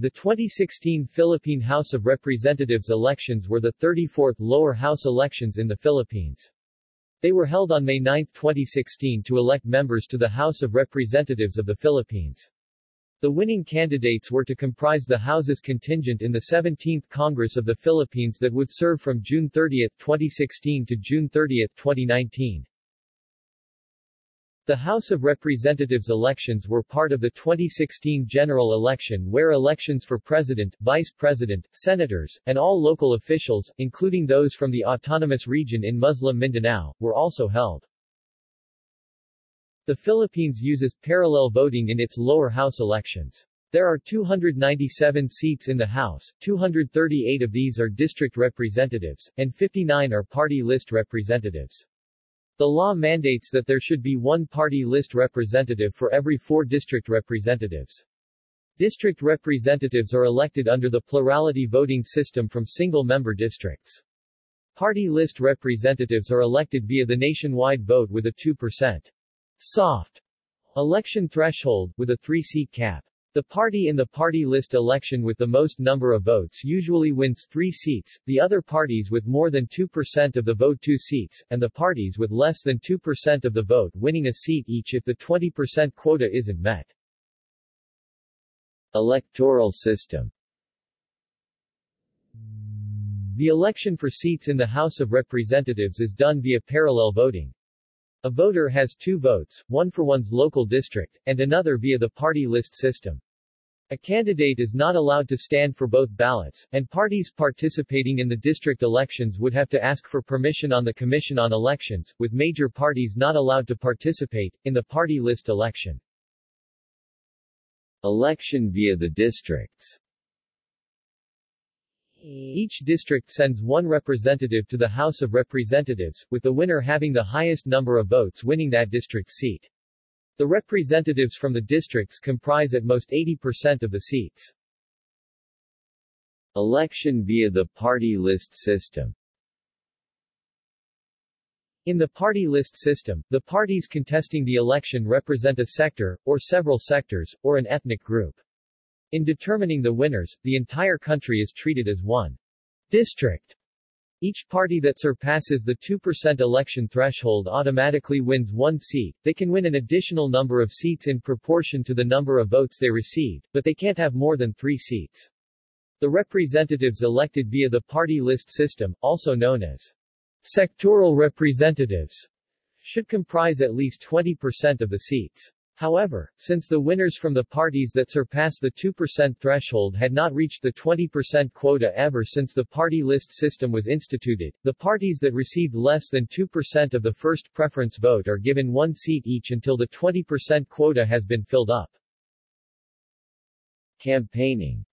The 2016 Philippine House of Representatives elections were the 34th lower house elections in the Philippines. They were held on May 9, 2016 to elect members to the House of Representatives of the Philippines. The winning candidates were to comprise the House's contingent in the 17th Congress of the Philippines that would serve from June 30, 2016 to June 30, 2019. The House of Representatives elections were part of the 2016 general election where elections for president, vice president, senators, and all local officials, including those from the autonomous region in Muslim Mindanao, were also held. The Philippines uses parallel voting in its lower house elections. There are 297 seats in the House, 238 of these are district representatives, and 59 are party list representatives. The law mandates that there should be one party list representative for every four district representatives. District representatives are elected under the plurality voting system from single-member districts. Party list representatives are elected via the nationwide vote with a 2% soft election threshold, with a three-seat cap. The party in the party list election with the most number of votes usually wins three seats, the other parties with more than 2% of the vote two seats, and the parties with less than 2% of the vote winning a seat each if the 20% quota isn't met. Electoral system The election for seats in the House of Representatives is done via parallel voting. A voter has two votes, one for one's local district, and another via the party list system. A candidate is not allowed to stand for both ballots, and parties participating in the district elections would have to ask for permission on the Commission on Elections, with major parties not allowed to participate, in the party list election. Election via the districts each district sends one representative to the House of Representatives, with the winner having the highest number of votes winning that district's seat. The representatives from the districts comprise at most 80% of the seats. Election via the party list system in the party list system, the parties contesting the election represent a sector, or several sectors, or an ethnic group. In determining the winners, the entire country is treated as one district. Each party that surpasses the 2% election threshold automatically wins one seat. They can win an additional number of seats in proportion to the number of votes they received, but they can't have more than three seats. The representatives elected via the party list system, also known as sectoral representatives, should comprise at least 20% of the seats. However, since the winners from the parties that surpass the 2% threshold had not reached the 20% quota ever since the party list system was instituted, the parties that received less than 2% of the first preference vote are given one seat each until the 20% quota has been filled up. Campaigning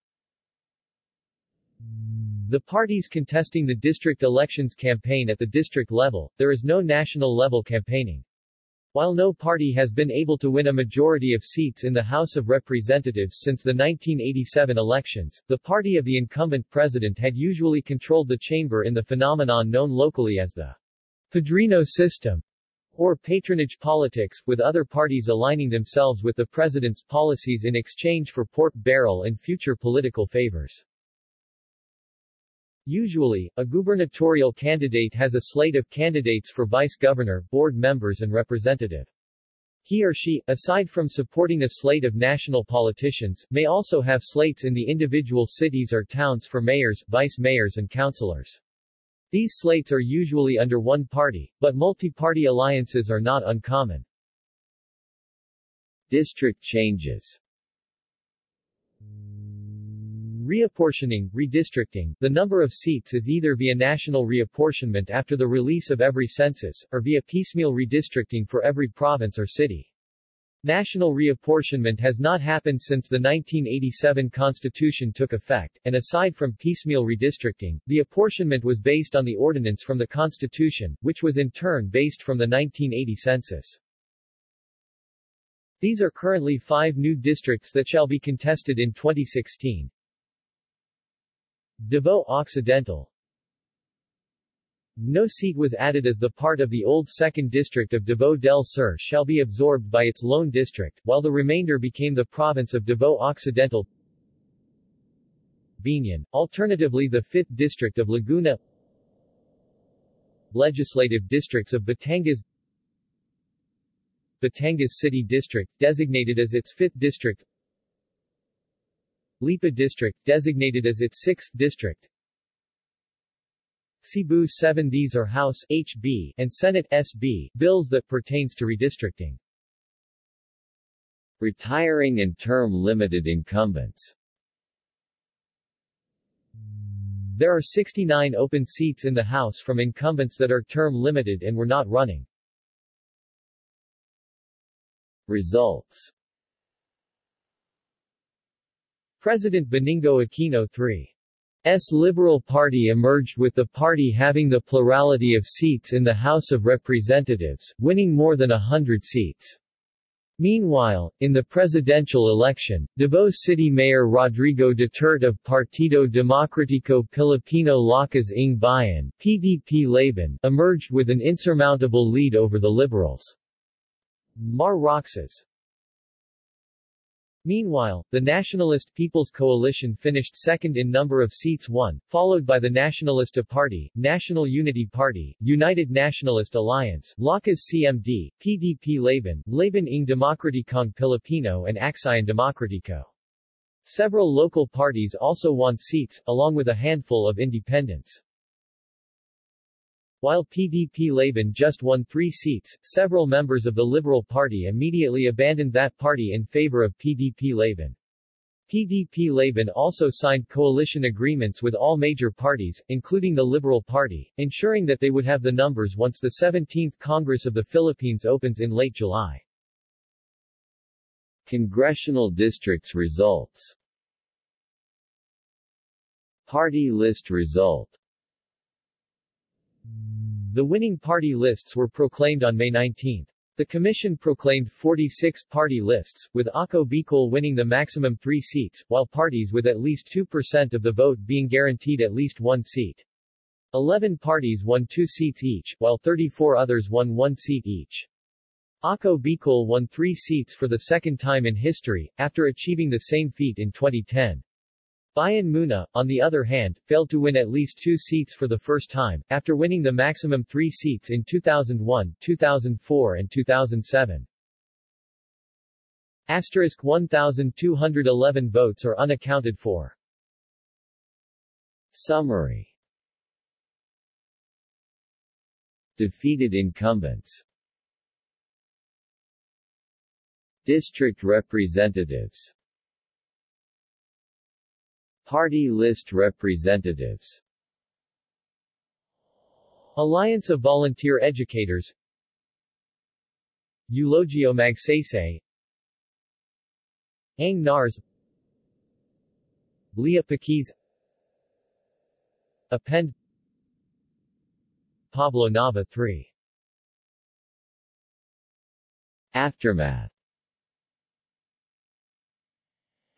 the parties contesting the district elections campaign at the district level, there is no national level campaigning. While no party has been able to win a majority of seats in the House of Representatives since the 1987 elections, the party of the incumbent president had usually controlled the chamber in the phenomenon known locally as the Padrino system, or patronage politics, with other parties aligning themselves with the president's policies in exchange for pork barrel and future political favors. Usually, a gubernatorial candidate has a slate of candidates for vice governor, board members and representative. He or she, aside from supporting a slate of national politicians, may also have slates in the individual cities or towns for mayors, vice mayors and councilors. These slates are usually under one party, but multi-party alliances are not uncommon. District changes Reapportioning, redistricting, the number of seats is either via national reapportionment after the release of every census, or via piecemeal redistricting for every province or city. National reapportionment has not happened since the 1987 Constitution took effect, and aside from piecemeal redistricting, the apportionment was based on the ordinance from the Constitution, which was in turn based from the 1980 census. These are currently five new districts that shall be contested in 2016. Davao Occidental. No seat was added as the part of the old 2nd District of Davao del Sur shall be absorbed by its lone district, while the remainder became the province of Davao Occidental. Biñan, alternatively the 5th District of Laguna. Legislative districts of Batangas. Batangas City District, designated as its 5th district Lipa District, designated as its 6th district Cebu 7 These are House HB and Senate SB bills that pertains to redistricting. Retiring and term-limited incumbents There are 69 open seats in the House from incumbents that are term-limited and were not running. Results President Benigno Aquino III S Liberal Party emerged with the party having the plurality of seats in the House of Representatives, winning more than a hundred seats. Meanwhile, in the presidential election, Davao City Mayor Rodrigo Duterte of Partido Demokratiko Pilipino Lakas ng Bayan PDP Laban emerged with an insurmountable lead over the Liberals. Mar Roxas Meanwhile, the Nationalist People's Coalition finished second in number of seats won, followed by the Nacionalista Party, National Unity Party, United Nationalist Alliance, Lakas CMD, PDP Laban, Laban ng Demokratikong Pilipino and Aksyon Demokratiko. Several local parties also won seats, along with a handful of independents. While PDP Laban just won three seats, several members of the Liberal Party immediately abandoned that party in favor of PDP Laban. PDP Laban also signed coalition agreements with all major parties, including the Liberal Party, ensuring that they would have the numbers once the 17th Congress of the Philippines opens in late July. Congressional districts results Party list result the winning party lists were proclaimed on May 19. The commission proclaimed 46 party lists, with Ako Bicol winning the maximum three seats, while parties with at least 2% of the vote being guaranteed at least one seat. 11 parties won two seats each, while 34 others won one seat each. Ako Bicol won three seats for the second time in history, after achieving the same feat in 2010. Bayan Muna, on the other hand, failed to win at least two seats for the first time, after winning the maximum three seats in 2001, 2004 and 2007. Asterisk 1,211 votes are unaccounted for. Summary Defeated incumbents District representatives Party list representatives. Alliance of Volunteer Educators. Eulogio Magsaysay. Ang Nars. Leah Paquiz. Append. Pablo Nava III Aftermath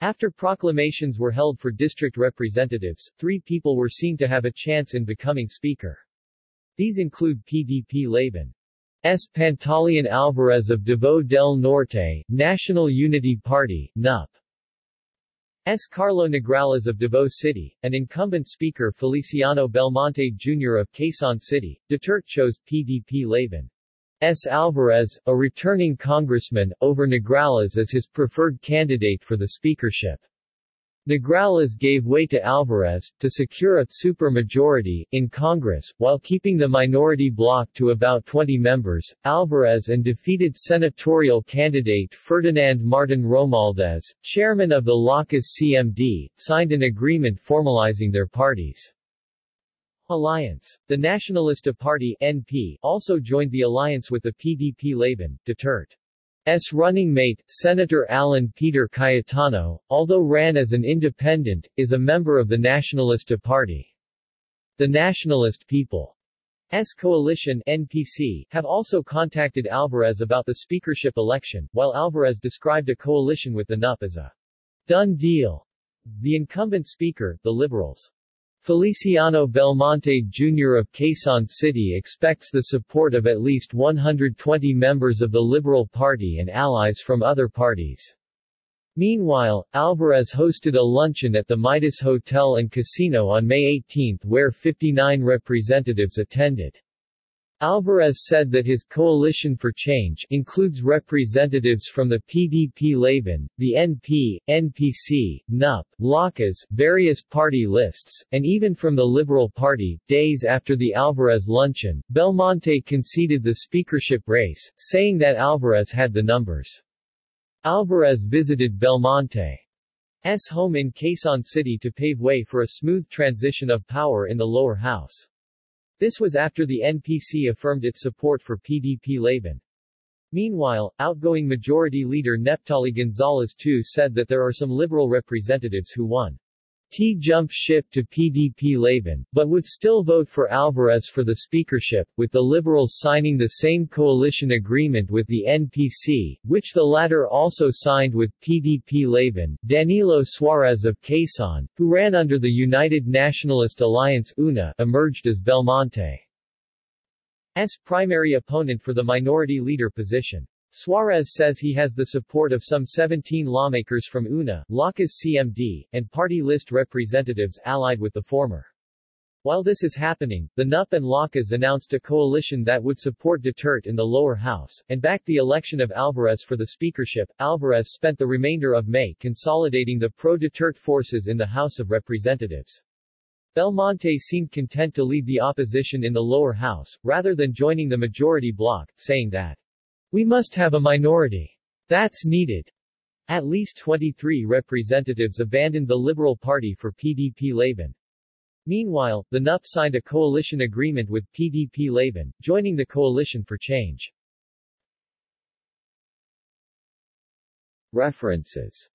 After proclamations were held for district representatives, three people were seen to have a chance in becoming speaker. These include PDP Laban. S. Pantaleon Alvarez of Davao del Norte, National Unity Party, NUP. S. Carlo Nograles of Davao City, and incumbent speaker Feliciano Belmonte Jr. of Quezon City. Duterte chose PDP Laban. S. Alvarez, a returning congressman, over Nograles as his preferred candidate for the speakership. Nograles gave way to Alvarez, to secure a supermajority, in Congress, while keeping the minority bloc to about 20 members. Alvarez and defeated senatorial candidate Ferdinand Martin Romualdez, chairman of the Lakas CMD, signed an agreement formalizing their parties. Alliance. The Nacionalista Party NP also joined the alliance with the PDP Laban, Duterte's running mate, Senator Alan Peter Cayetano, although ran as an independent, is a member of the Nacionalista Party. The Nationalist People's Coalition NPC have also contacted Alvarez about the speakership election, while Alvarez described a coalition with the NUP as a done deal. The incumbent speaker, the Liberals' Feliciano Belmonte Jr. of Quezon City expects the support of at least 120 members of the Liberal Party and allies from other parties. Meanwhile, Alvarez hosted a luncheon at the Midas Hotel and Casino on May 18 where 59 representatives attended. Alvarez said that his Coalition for Change includes representatives from the PDP-Laban, the NP, NPC, NUP, Lakas, various party lists, and even from the Liberal Party. Days after the Alvarez luncheon, Belmonte conceded the speakership race, saying that Alvarez had the numbers. Alvarez visited Belmonte's home in Quezon City to pave way for a smooth transition of power in the lower house. This was after the NPC affirmed its support for PDP-Laban. Meanwhile, outgoing Majority Leader Neptali Gonzales too said that there are some liberal representatives who won T jump ship to PDP-Laban, but would still vote for Alvarez for the speakership, with the Liberals signing the same coalition agreement with the NPC, which the latter also signed with PDP-Laban. Danilo Suarez of Quezon, who ran under the United Nationalist Alliance UNA, emerged as Belmonte's primary opponent for the minority leader position. Suarez says he has the support of some 17 lawmakers from UNA, Lakas CMD, and party list representatives allied with the former. While this is happening, the NUP and Lakas announced a coalition that would support Duterte in the lower house, and back the election of Alvarez for the speakership. Alvarez spent the remainder of May consolidating the pro-Duterte forces in the House of Representatives. Belmonte seemed content to lead the opposition in the lower house, rather than joining the majority bloc, saying that we must have a minority. That's needed. At least 23 representatives abandoned the Liberal Party for PDP-Laban. Meanwhile, the NUP signed a coalition agreement with PDP-Laban, joining the Coalition for Change. References